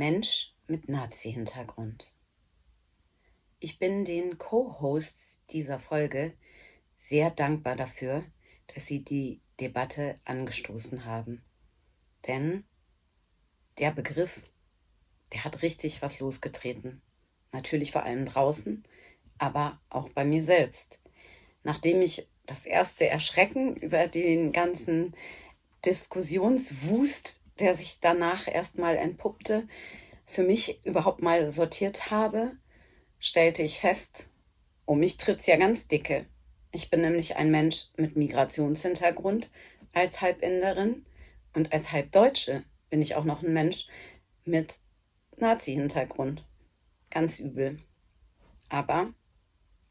Mensch mit Nazi-Hintergrund. Ich bin den Co-Hosts dieser Folge sehr dankbar dafür, dass sie die Debatte angestoßen haben. Denn der Begriff, der hat richtig was losgetreten. Natürlich vor allem draußen, aber auch bei mir selbst. Nachdem ich das erste Erschrecken über den ganzen Diskussionswust, der sich danach erstmal entpuppte, für mich überhaupt mal sortiert habe, stellte ich fest, um mich trifft's ja ganz dicke. Ich bin nämlich ein Mensch mit Migrationshintergrund als Halbinderin und als Halbdeutsche bin ich auch noch ein Mensch mit Nazi-Hintergrund. Ganz übel. Aber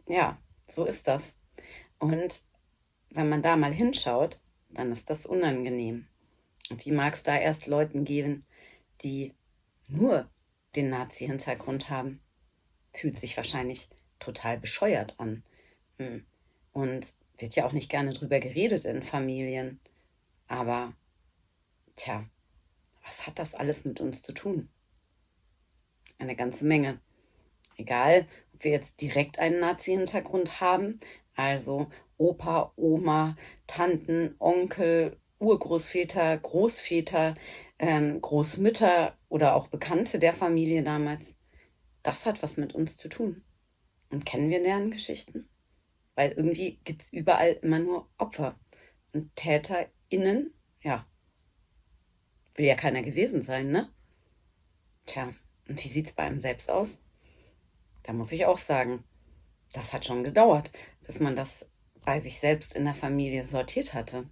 ja, so ist das. Und wenn man da mal hinschaut, dann ist das unangenehm. Und wie mag es da erst Leuten geben, die nur den Nazi-Hintergrund haben? Fühlt sich wahrscheinlich total bescheuert an. Hm. Und wird ja auch nicht gerne drüber geredet in Familien. Aber, tja, was hat das alles mit uns zu tun? Eine ganze Menge. Egal, ob wir jetzt direkt einen Nazi-Hintergrund haben, also Opa, Oma, Tanten, Onkel, Urgroßväter, Großväter, ähm, Großmütter oder auch Bekannte der Familie damals. Das hat was mit uns zu tun. Und kennen wir deren Geschichten? Weil irgendwie gibt es überall immer nur Opfer. Und TäterInnen, ja, will ja keiner gewesen sein, ne? Tja, und wie sieht's bei einem selbst aus? Da muss ich auch sagen, das hat schon gedauert, bis man das bei sich selbst in der Familie sortiert hatte.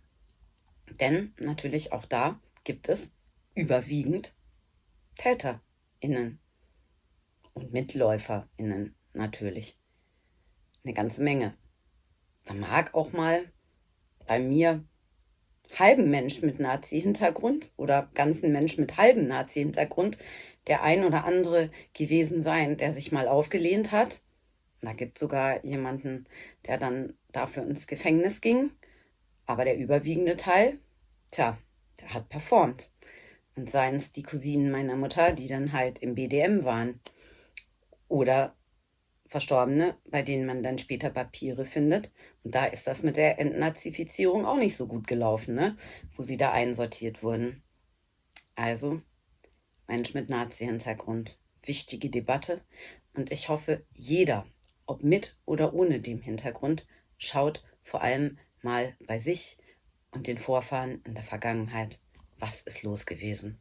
Denn natürlich auch da gibt es überwiegend TäterInnen und MitläuferInnen natürlich. Eine ganze Menge. Da mag auch mal bei mir halben Mensch mit Nazi-Hintergrund oder ganzen Mensch mit halbem Nazi-Hintergrund der ein oder andere gewesen sein, der sich mal aufgelehnt hat. Da gibt sogar jemanden, der dann dafür ins Gefängnis ging. Aber der überwiegende Teil, tja, der hat performt. Und seien es die Cousinen meiner Mutter, die dann halt im BDM waren. Oder Verstorbene, bei denen man dann später Papiere findet. Und da ist das mit der Entnazifizierung auch nicht so gut gelaufen, ne? wo sie da einsortiert wurden. Also, Mensch mit Nazi-Hintergrund. Wichtige Debatte. Und ich hoffe, jeder, ob mit oder ohne dem Hintergrund, schaut vor allem mal bei sich und den Vorfahren in der Vergangenheit, was ist los gewesen.